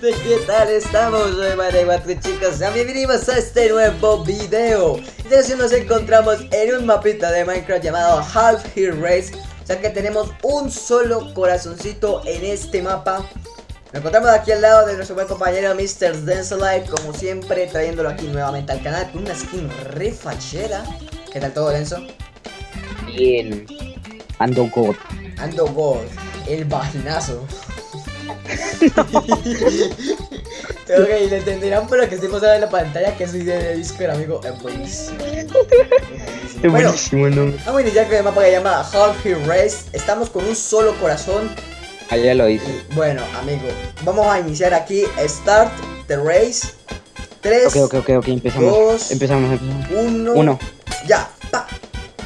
gente, ¿qué tal estamos? Soy 4 chicos, sean bienvenidos a este nuevo video Y nos encontramos en un mapita de Minecraft llamado Half Here Race O sea que tenemos un solo corazoncito en este mapa Nos encontramos aquí al lado de nuestro buen compañero Mr. Densolite Como siempre, trayéndolo aquí nuevamente al canal con una skin re fachera ¿Qué tal todo, Denso? Bien. Ando God. Ando God, el vaginazo ok, le entenderán por lo que estoy pasando en la pantalla que soy de Discord, amigo. Es buenísimo. Es Bueno, buenísimo, ¿no? Vamos a iniciar con el mapa que llama Half Race. Estamos con un solo corazón. Ya lo hice. Bueno, amigo, vamos a iniciar aquí. Start the race. 3, Ok, ok, ok, ok, empezamos. Dos. Empezamos, empezamos. 1. Uno. Ya, pa.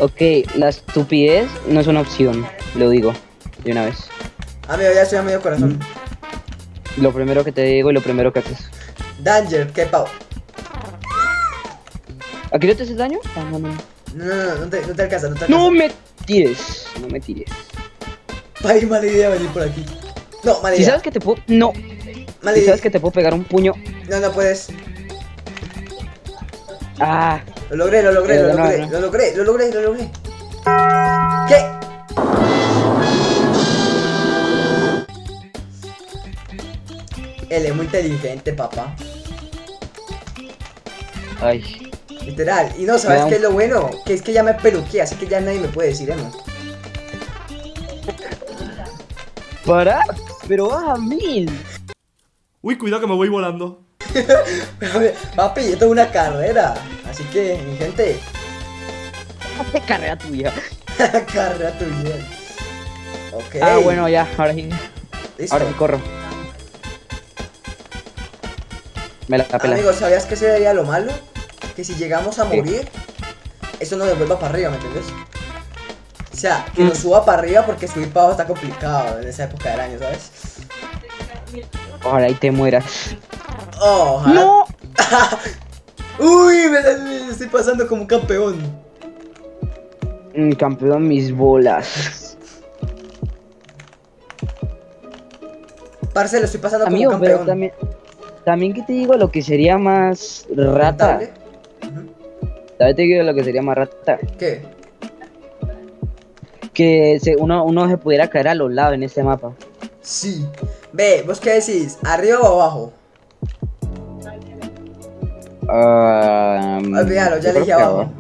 Ok, la estupidez no es una opción, lo digo de una vez. Amigo, ya estoy a medio corazón. Lo primero que te digo y lo primero que haces. Danger, que pau. ¿Aquí no te haces daño? Ah, no, no. No, no, no, no te, no te alcanza, no te alcanza. No me tires, no me tires. Ay, mala idea venir por aquí. No, mala Si idea. sabes que te puedo... No. Mala Si idea. sabes que te puedo pegar un puño... No, no puedes. Ah, Lo logré, lo logré, Eh, lo no, logré, no. lo logré, lo logré, lo logré. Él es muy inteligente, papá. ay. Literal. Y no, ¿sabes qué es lo bueno? Que es que ya me peluqué, así que ya nadie me puede decir eso. ¿Para? Pero vas a mil. Uy, cuidado que me voy volando. Papi, esto es una carrera. Así que, mi gente, Carrera tuya. carrera tu vida. Ok. Ah, bueno, ya, ahora sí. listo. Ahora sí corro. Me la pela. Amigo, ¿sabías que sería lo malo? Que si llegamos a morir, eso nos devuelva para arriba, ¿me entiendes? O sea, que Mm. nos suba para arriba porque subir para abajo está complicado en esa época del año, ¿sabes? Ojalá y te mueras. Oh, ojalá. ¡No! Uy, me, me estoy pasando como un campeón. Mm, campeón, mis bolas. Parce, lo estoy pasando Amigo, como un pero campeón. también, también que te digo lo que sería más rata. También te digo lo que sería más rata. ¿Qué? Que se, uno, uno se pudiera caer a los lados en este mapa. Sí. Ve, ¿vos qué decís? ¿Arriba o abajo? Ah, Olvídalo, ya abajo.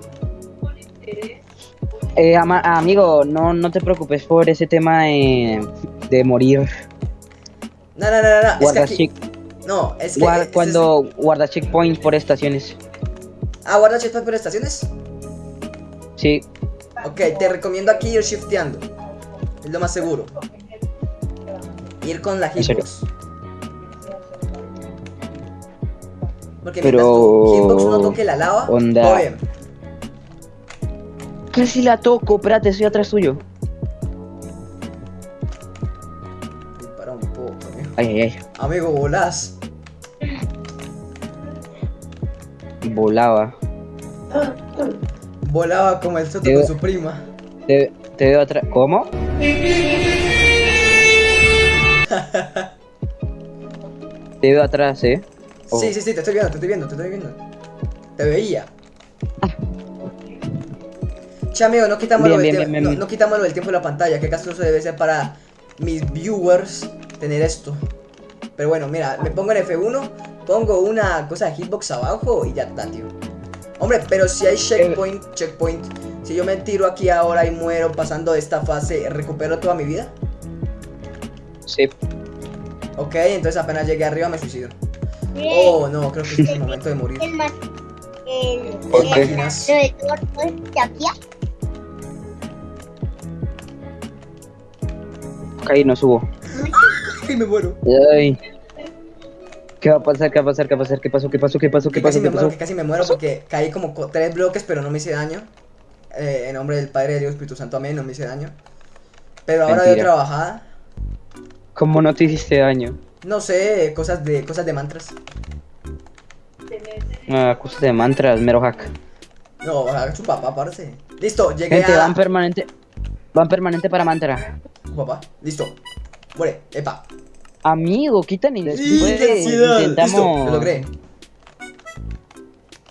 Eh, ama- amigo, no, no te preocupes por ese tema de, de morir. No, no, no, no, no. Es que Guarda, aquí... No, es que... guar- es- cuando guarda checkpoint por estaciones. Ah, guarda checkpoint por estaciones. Sí, Ok, te recomiendo aquí ir shifteando. Es lo más seguro. Ir con la ¿En serio? hitbox. Porque Pero- mientras tu hitbox no toque la lava, Onda. todo bien. casi la toco. Espérate, estoy atrás tuyo. Para un poco, amigo. Ay, ay, ay. Amigo, volás. Volaba. Volaba como el soto con su prima. Te, te veo atrás. ¿Cómo? te veo atrás, eh. Oh. Sí, sí, sí, te estoy viendo, te estoy viendo, te estoy viendo. Te veía. Che, amigo, no quitamos, Bien, lo bien, bien, no, no quitamos lo del tiempo de la pantalla, que caso eso debe ser para mis viewers tener esto. Pero bueno, mira, me pongo en F1, pongo una cosa de hitbox abajo y ya está, tío. Hombre, pero si hay checkpoint, checkpoint, si yo me tiro aquí ahora y muero pasando esta fase, ¿recupero toda mi vida? Sí. Ok, entonces apenas llegué arriba me suicido. Oh, no, creo que este es el momento de morir. El. El. ¿Por qué? De. Caí, no subo. Y me muero. Ay. ¿Qué va a pasar? ¿Qué va a pasar? ¿Qué va a pasar? ¿Qué pasó? ¿Qué pasó? ¿Qué pasó? ¿Qué pasó? que casi me muero porque caí como co- tres bloques, pero no me hice daño. Eh, en nombre del Padre, de Dios, Espíritu Santo, amén, no me hice daño. Pero ahora de otra bajada, ¿Cómo no te hiciste daño? no sé, cosas de cosas de mantras. Ah, cosas de mantras, mero hack. No, haga su papá, parce. Listo, llegué Gente, a. van permanente. Van permanente para mantra. Su papá, listo. Muere, epa. Amigo, quitan ¡Intensidad! Listo, intentamos... lo logré.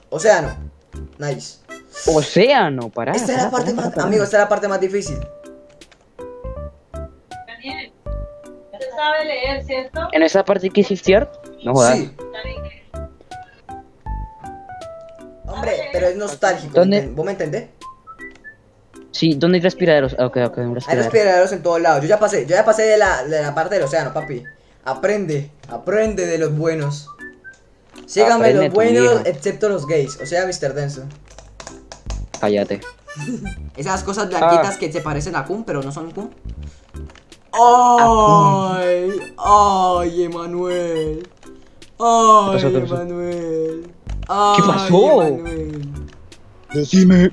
Océano. Nice. Océano, pará. Esta es la parte pará, más, pará. amigo, esta es la parte más difícil. Daniel, ¿usted sabe leer, cierto? En esa parte que hiciste, no jodas. Sí. Hombre, pero es nostálgico. ¿Dónde? ¿Vos me entendés? Sí, ¿dónde hay respiraderos? Ah, Ok, ok, un Hay respiradero. respiraderos en todos lados. Yo ya pasé, yo ya pasé de la, de la parte del océano, papi. Aprende, aprende de los buenos. Síganme Aprende los buenos, excepto los gays. O sea, Mr. Denso. Cállate. Esas cosas Ah. blanquitas que se parecen a Kun, pero no son Kun. ¡Ay! ¡Ay, Emanuel! ¡Ay, pasó? ¿Qué pasó? Emanuel! ¿Qué pasó? Emanuel! Decime.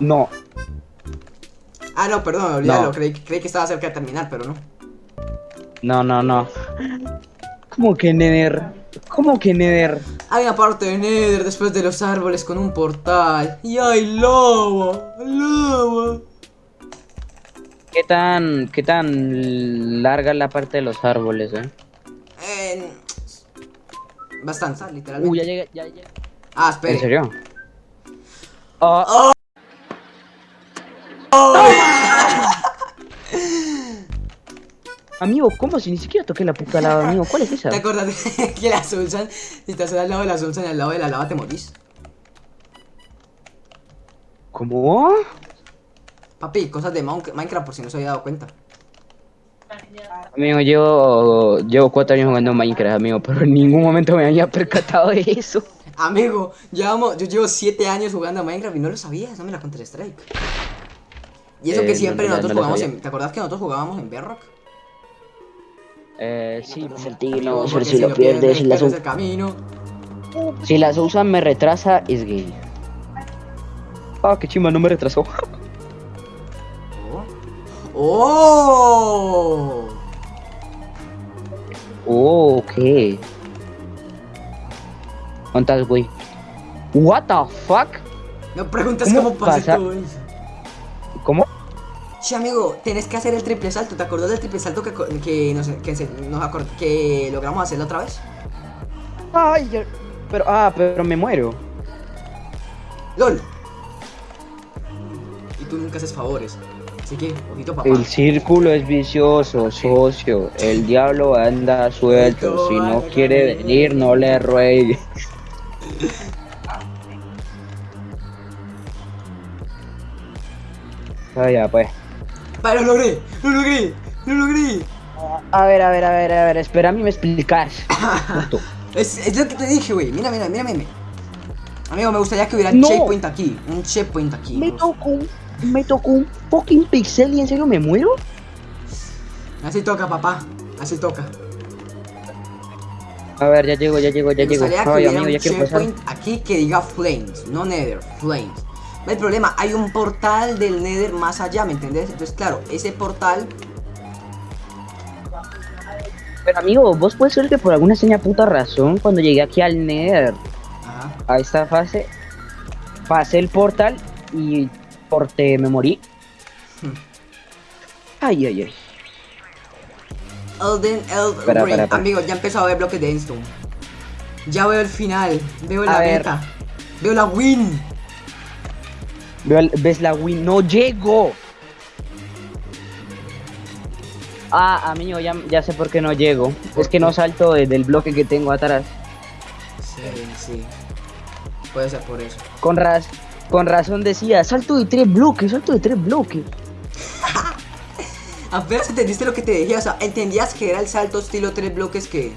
No. Ah, no, perdón, olvídalo. No. Creí, creí que estaba cerca de terminar, pero no. No, no, no. ¿Cómo que Nether? ¿Cómo que Nether? Hay una parte de Nether después de los árboles con un portal. ¡Y hay lava! ¡Lava! ¿Qué tan, qué tan larga es la parte de los árboles, eh? Eh, bastante, literalmente. Uy, ya llega, ya llega. Ah, espere. ¿En serio? Ah, Amigo, ¿cómo si ni siquiera toqué la puta lava, amigo? ¿Cuál es esa? ¿Te acuerdas de que la Sulsan, si estás al lado de la Sulsan y al lado de la lava te morís? ¿Cómo? Papi, cosas de Minecraft por si no se había dado cuenta. Amigo, yo llevo cuatro años jugando Minecraft, amigo, pero en ningún momento me había percatado de eso. Amigo, llevamos, yo llevo 7 años jugando a Minecraft y no lo sabías, no me la Counter Strike. Y eso Eh, que siempre no, no, nosotros no lo jugamos en. ¿Te acordás que nosotros jugábamos en Bedrock? Eh, sí, pues el tiro, pero si lo pierdes, si las, el camino. si las usan me retrasa, es gay. Ah, qué chima, no me retrasó. ¡Oh! Oh, ok. ¿Cuántas, güey? What the fuck? No preguntes ¿Cómo cómo pasa? todo eso. Sí, amigo, tenés que hacer el triple salto. ¿Te acordás del triple salto que, que, nos, que, se- nos que logramos hacerlo otra vez? Ay, pero, ah, pero me muero. ¡LOL! Y tú nunca haces favores. Así que, ojito papá. El círculo es vicioso, socio. El diablo anda suelto. Si no quiere venir, no le ruegue. Ah, ya, pues. ¡Vale, lo logré! ¡Lo logré! ¡Lo logré! A ver, a ver, a ver, a ver. Espera, a mí me explicas. Es, es lo que te dije, güey. Mira, mira, mira, mira. Amigo, me gustaría que hubiera un No. checkpoint aquí. Un checkpoint aquí. Me tocó, un- me tocó un fucking pixel y en serio me muero. Así toca, papá. Así toca. A ver, ya llego, ya llego, ya Me llego. Ay, hubiera amigo, un ya quiero pasar. aquí que diga Flames, no Nether, Flames. No hay problema, hay un portal del Nether más allá, ¿me entendés? Entonces, claro, ese portal. Pero amigo, vos puedes ser que por alguna extraña puta razón, cuando llegué aquí al Nether, Ajá. a esta fase, pasé el portal y porte me morí. Hmm. Ay, ay, ay. Elden Eld Espera, Ring. espera, espera. Amigo, ya empezó a ver bloques de Endstone. Ya veo el final, veo A la ver. meta, veo la win. ¿Ves la win? ¡No llego! Ah, amigo, ya, ya sé por qué no llego. Es que no salto desde el bloque que tengo atrás. Sí, sí. Puede ser por eso. Con, raz con razón decía, salto de tres bloques, salto de tres bloques. Apenas entendiste lo que te dije, o sea, entendías que era el salto estilo tres bloques que.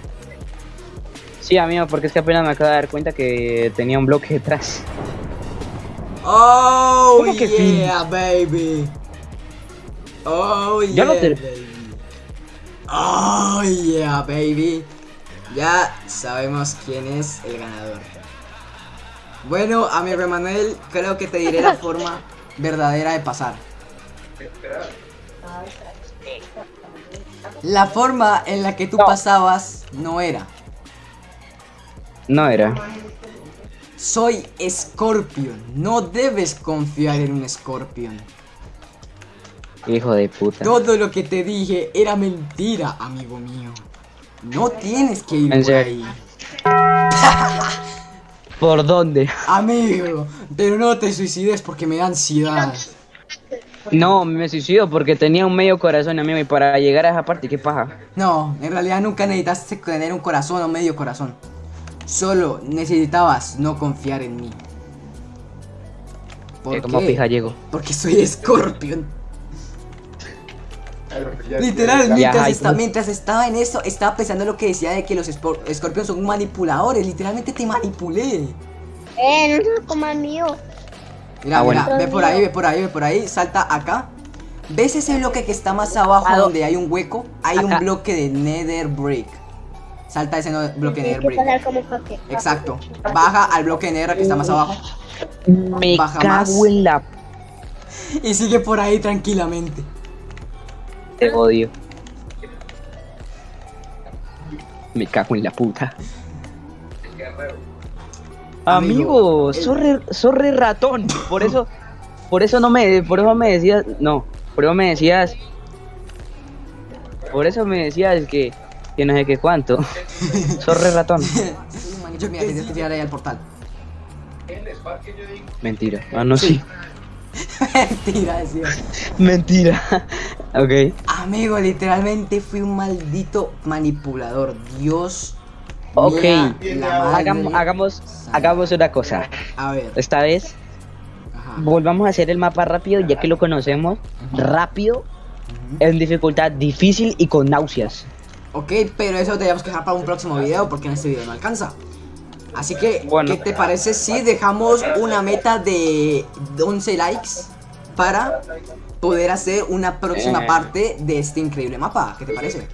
Sí, amigo, porque es que apenas me acabo de dar cuenta que tenía un bloque detrás. Oh, ¿Cómo que yeah, baby. Oh, yeah, Ya lo te- baby. Oh, yeah, baby. Ya sabemos quién es el ganador. Bueno, amigo Emanuel, creo que te diré la forma verdadera de pasar. La forma en la que tú No. pasabas no era. No era. Soy Scorpion. No debes confiar en un Scorpion. Hijo de puta. Todo lo que te dije era mentira, amigo mío. No tienes que ir por ahí. ¿Por dónde? Amigo, pero no te suicides porque me da ansiedad. No, me suicido porque tenía un medio corazón, amigo, y para llegar a esa parte, ¿qué paja? No, en realidad nunca necesitaste tener un corazón o medio corazón. Solo necesitabas no confiar en mí. ¿Por como qué? pija llego. Porque soy Scorpion. Literal, mientras, estaba en eso, estaba pensando lo que decía de que los Scorpions son manipuladores. Literalmente te manipulé. Eh, no coman mío. Mira, Ah, bueno. mira, ve por ahí, ve por ahí, ve por ahí, salta acá. ¿Ves ese bloque que está más abajo ¿A dó- donde hay un hueco? Hay un bloque de Nether Brick. Salta ese no- bloque de Brick. como. Exacto. Baja al bloque de que está más abajo. Me Baja cago más. en la... Y sigue por ahí tranquilamente. Te odio. Me cago en la puta. Amigo, Amigo, ratón. Por eso, por eso no me, por eso me decías, no, por eso me decías, por eso me decías que, que no sé qué cuánto. Sos re ratón. Yo mira, tienes que tirar ahí al portal. Mentira. Ah, no, sí. Mentira, decía. Mentira. ok. Amigo, literalmente fui un maldito manipulador. Dios. Ok. madre. Hagamos, hagamos, hagamos una cosa. A ver. Esta vez Ajá. volvamos a hacer el mapa rápido, ya que lo conocemos. Rápido, en dificultad difícil y con náuseas. Ok, pero eso teníamos que dejar para un próximo video porque en este video no alcanza. Así que, Bueno. ¿qué te parece si dejamos una meta de 11 likes para poder hacer una próxima Eh. parte de este increíble mapa? ¿Qué te parece?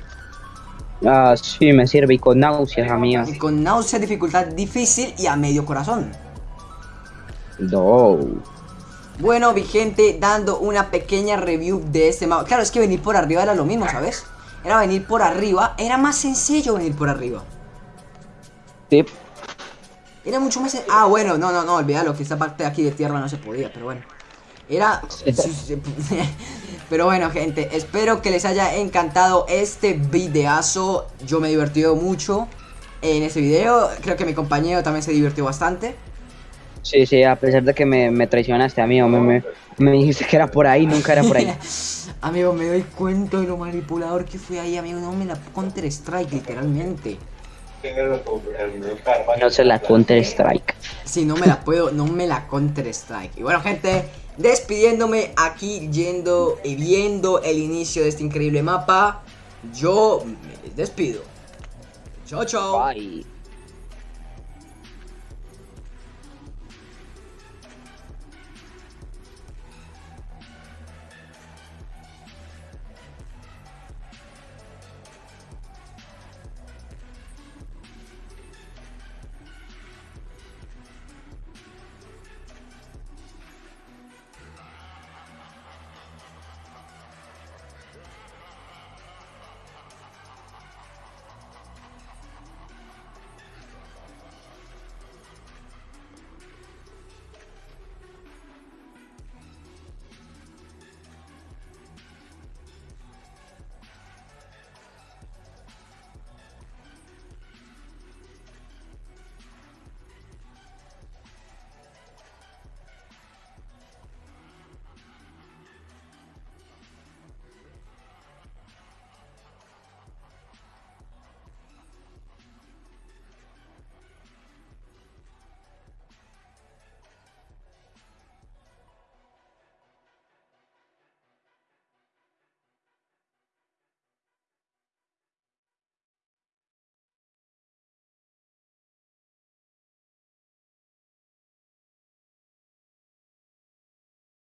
Ah, sí, me sirve y con náuseas, amiga. Y con náusea, dificultad difícil y a medio corazón. No. Bueno, mi gente, dando una pequeña review de este mapa. Claro, es que venir por arriba era lo mismo, ¿sabes? Era venir por arriba, era más sencillo venir por arriba. Tip. Era mucho más... sen- Ah, bueno, no, no, no, olvídalo, que esta parte de aquí de tierra no se podía, pero bueno. Era... Pero bueno, gente, espero que les haya encantado este videazo. Yo me he divertido mucho en este video. Creo que mi compañero también se divirtió bastante. Sí, sí, a pesar de que me, me traicionaste, amigo, me, me, me dijiste que era por ahí, nunca era por ahí. amigo, me doy cuenta de lo manipulador que fui ahí, amigo. No me la Counter Strike, literalmente. No se la Counter Strike. Si no me la puedo, no me la Counter Strike. Y bueno, gente, despidiéndome aquí, yendo y viendo el inicio de este increíble mapa. Yo me despido. Chao, chao. Bye.